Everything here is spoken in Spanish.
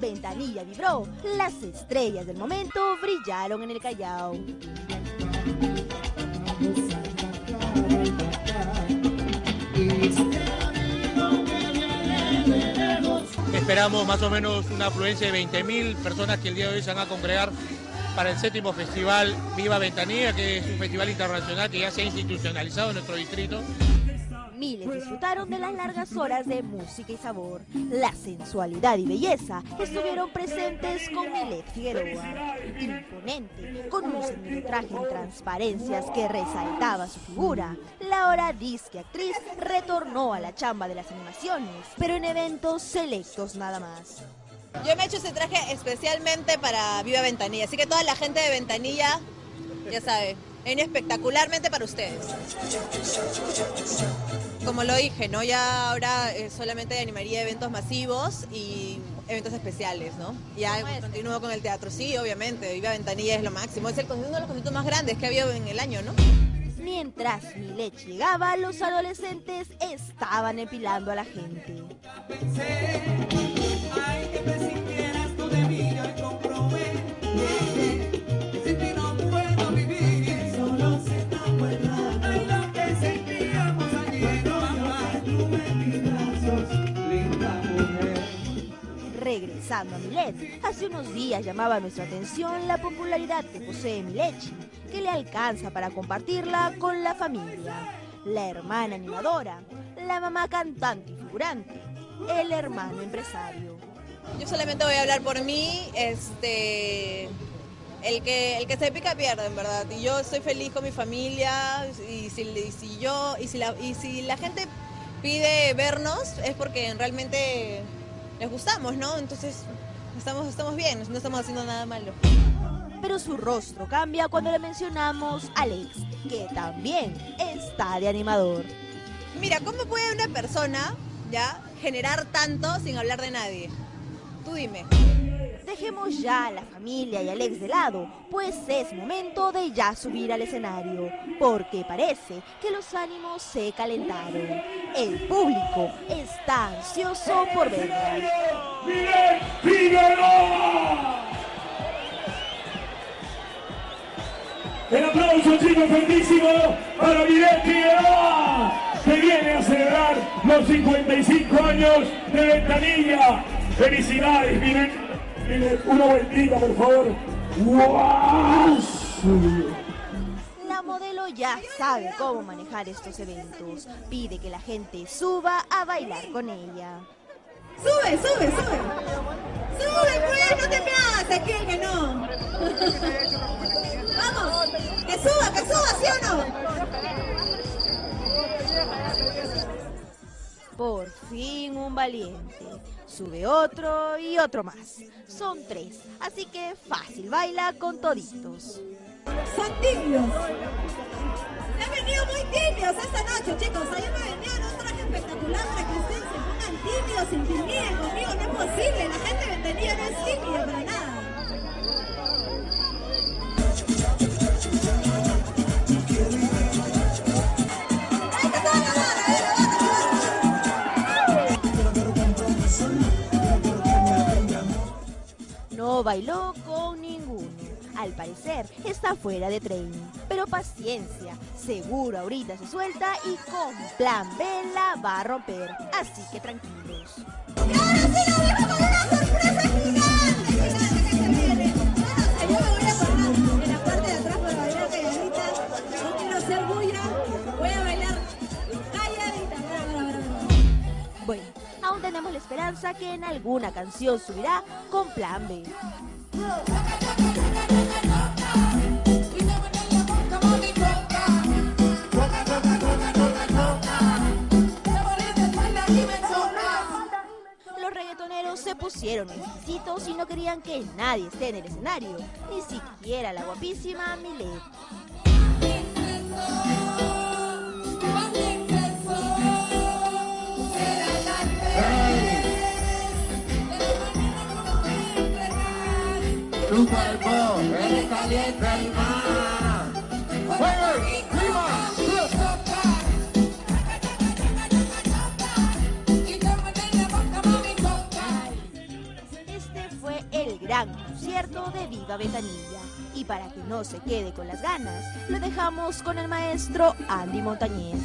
Ventanilla vibró, las estrellas del momento brillaron en el Callao. Esperamos más o menos una afluencia de 20.000 personas que el día de hoy se van a congregar para el séptimo festival Viva Ventanilla, que es un festival internacional que ya se ha institucionalizado en nuestro distrito miles disfrutaron de las largas horas de música y sabor. La sensualidad y belleza estuvieron presentes con Milet Figueroa. Imponente, con un traje en transparencias que resaltaba su figura, la hora disque actriz retornó a la chamba de las animaciones, pero en eventos selectos nada más. Yo me he hecho ese traje especialmente para Viva Ventanilla, así que toda la gente de Ventanilla, ya sabe, viene espectacularmente para ustedes como lo dije, ¿no? Ya ahora eh, solamente animaría eventos masivos y eventos especiales, ¿no? Ya continúo con el teatro, sí, obviamente. Viva Ventanilla es lo máximo. Es el, uno de los conciertos más grandes que ha habido en el año, ¿no? Mientras Milet llegaba, los adolescentes estaban epilando a la gente. Regresando a Milet, hace unos días llamaba nuestra atención la popularidad que posee Milechi, que le alcanza para compartirla con la familia, la hermana animadora, la mamá cantante y figurante, el hermano empresario. Yo solamente voy a hablar por mí, este, el que, el que se pica pierde, en verdad. Y yo estoy feliz con mi familia y si, si yo y si, la, y si la gente pide vernos es porque realmente les gustamos, ¿no? Entonces estamos, estamos bien, no estamos haciendo nada malo. Pero su rostro cambia cuando le mencionamos a Alex, que también está de animador. Mira, ¿cómo puede una persona ya generar tanto sin hablar de nadie? Tú dime. Dejemos ya a la familia y al ex de lado, pues es momento de ya subir al escenario, porque parece que los ánimos se calentaron. El público está ansioso por verla. El aplauso, chicos, grandísimo para Miguel Figueroa, que viene a celebrar los 55 años de Ventanilla. Felicidades, Miguel una vueltita, por favor. La modelo ya sabe cómo manejar estos eventos. Pide que la gente suba a bailar con ella. Sube, sube, sube. Sube, pues, no te me hagas aquí que no. Vamos, que suba, que suba, ¿sí o no? Valiente. Sube otro y otro más. Son tres, así que fácil, baila con toditos. Son tibios. Se han venido muy tibios esta noche, chicos. Ayer me venían un traje espectacular para que ustedes se pongan tibios, intimiden conmigo. No es posible, la gente de bailó con ninguno. Al parecer está fuera de tren. Pero paciencia, seguro ahorita se suelta y con plan B la va a romper. Así que tranquilos. ¡Y ahora sí nos dejo con una sorpresa! Que en alguna canción subirá con plan B. Se pusieron exquisitos y no querían que nadie esté en el escenario, ni siquiera la guapísima Milet. Este fue el gran concierto de Viva Ventanilla. Y para que no se quede con las ganas, lo dejamos con el maestro Andy Montañez.